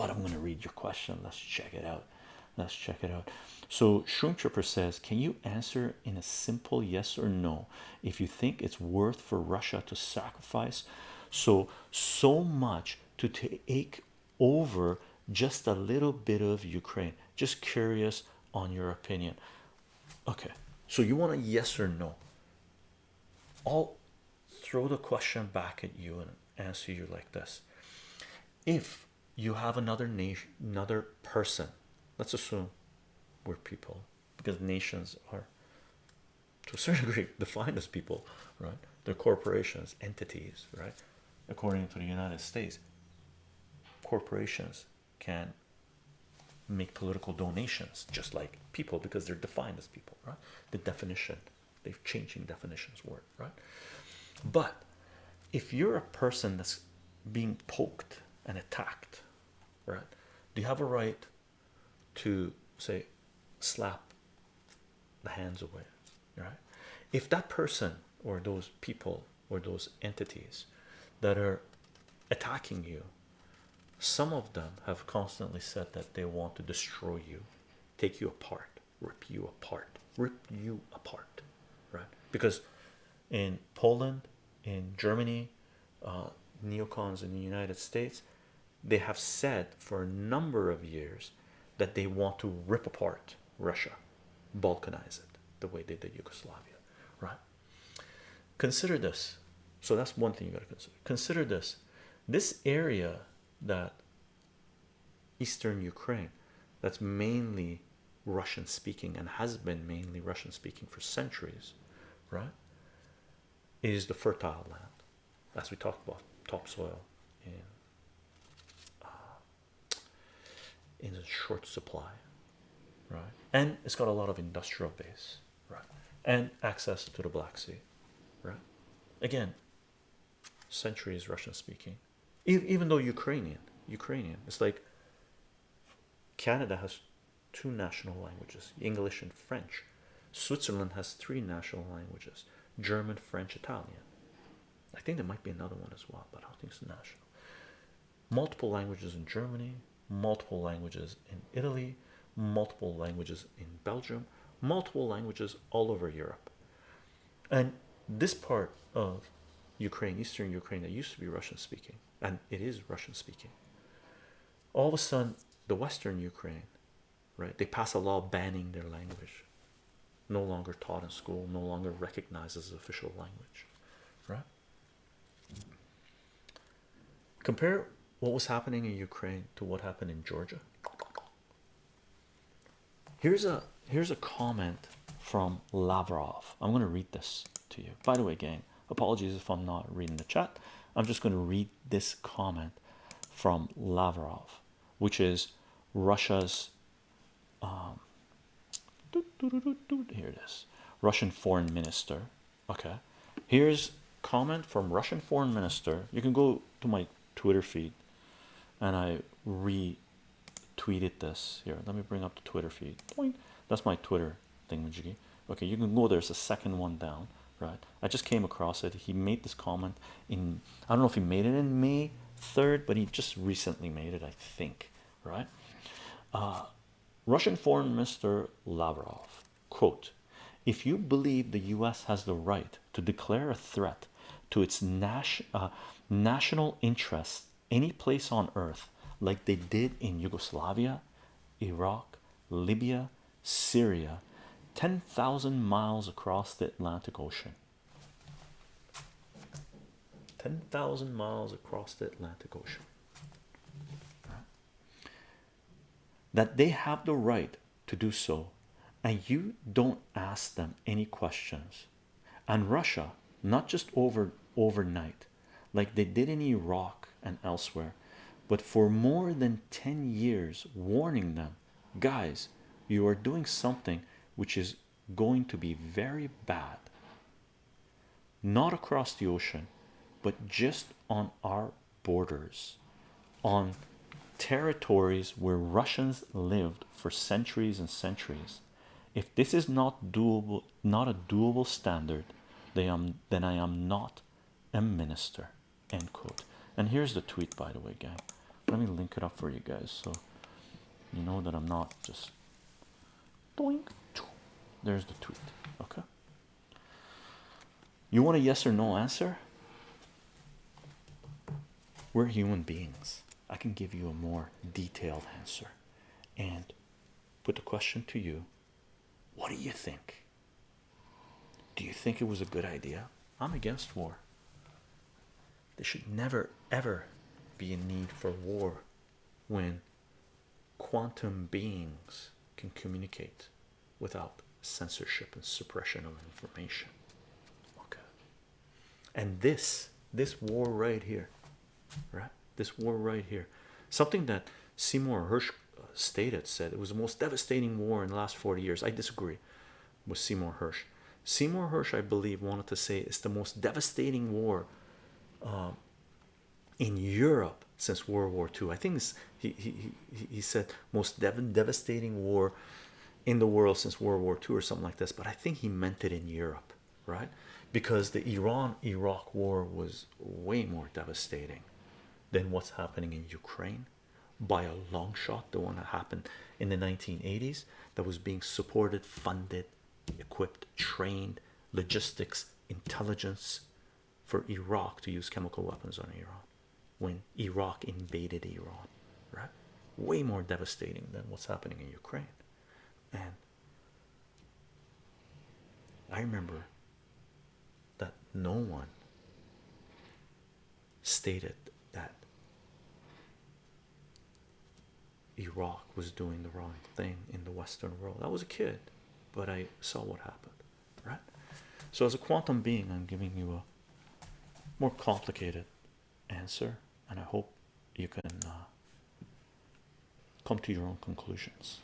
but I'm going to read your question. Let's check it out. Let's check it out. So, Shroom Tripper says, Can you answer in a simple yes or no if you think it's worth for Russia to sacrifice so so much to take over just a little bit of Ukraine? Just curious on your opinion. Okay, so you want a yes or no? I'll throw the question back at you and answer you like this if you have another nation another person. Let's assume we're people because nations are to a certain degree defined as people right? They're corporations entities right? According to the united states corporations can make political donations just like people because they're defined as people right? The definition they've changing definitions word right? But if you're a person that's being poked and attacked right? Do you have a right to say slap the hands away right? If that person or those people or those entities that are attacking you some of them have constantly said that they want to destroy you take you apart rip you apart rip you apart right? Because in Poland in Germany uh, neocons in the United States they have said for a number of years that they want to rip apart Russia balkanize it the way they did Yugoslavia right? Consider this. So that's one thing you got to consider. Consider this. This area that eastern Ukraine that's mainly Russian speaking and has been mainly Russian speaking for centuries right is the fertile land as we talked about topsoil. In uh, in a short supply right? And it's got a lot of industrial base right? And access to the Black Sea right? Again centuries Russian speaking. Even though Ukrainian Ukrainian it's like Canada has two national languages English and French. Switzerland has three national languages German French Italian I think there might be another one as well but I don't think it's national. Multiple languages in Germany multiple languages in Italy multiple languages in Belgium multiple languages all over Europe. And this part of Ukraine eastern Ukraine that used to be Russian speaking and it is Russian speaking all of a sudden the western Ukraine right they pass a law banning their language. No longer taught in school no longer recognized as official language right compare what was happening in Ukraine to what happened in Georgia. Here's a here's a comment from Lavrov. I'm going to read this to you. By the way gang apologies if I'm not reading the chat. I'm just going to read this comment from Lavrov which is Russia's um, here it is. Russian foreign minister. Okay. Here's comment from Russian foreign minister. You can go to my Twitter feed and I retweeted this here. Let me bring up the Twitter feed. Point. that's my Twitter thing okay you can go there's a second one down right? I just came across it. He made this comment in I don't know if he made it in May 3rd but he just recently made it I think right? Uh, Russian Foreign Minister Lavrov quote if you believe the US has the right to declare a threat to its nas uh, national interests any place on earth like they did in Yugoslavia Iraq Libya Syria 10,000 miles across the Atlantic Ocean. 10,000 miles across the Atlantic Ocean. That they have the right to do so and you don't ask them any questions. And Russia not just over overnight. Like they did in Iraq and elsewhere. But for more than 10 years warning them guys you are doing something which is going to be very bad. Not across the ocean but just on our borders. On territories where Russians lived for centuries and centuries. If this is not doable not a doable standard they am then I am not minister end quote and here's the tweet by the way gang let me link it up for you guys so you know that I'm not just doink. There's the tweet. Okay. You want a yes or no answer? We're human beings. I can give you a more detailed answer and put the question to you what do you think? Do you think it was a good idea? I'm against war. There should never ever be a need for war when quantum beings can communicate without censorship and suppression of information. Okay. And this, this war right here, right? This war right here, something that Seymour Hersh uh, stated said it was the most devastating war in the last 40 years. I disagree with Seymour Hersh. Seymour Hersh, I believe, wanted to say it's the most devastating war um, in Europe since World War II. I think he, he, he, he said most dev devastating war in the world since World War II or something like this, but I think he meant it in Europe, right? Because the Iran Iraq war was way more devastating than what's happening in Ukraine by a long shot. The one that happened in the 1980s that was being supported, funded, equipped, trained, logistics, intelligence for Iraq to use chemical weapons on Iran when Iraq invaded Iran, right? Way more devastating than what's happening in Ukraine. And I remember that no one stated that Iraq was doing the wrong thing in the Western world. I was a kid, but I saw what happened, right? So, as a quantum being, I'm giving you a more complicated answer, and I hope you can uh, come to your own conclusions.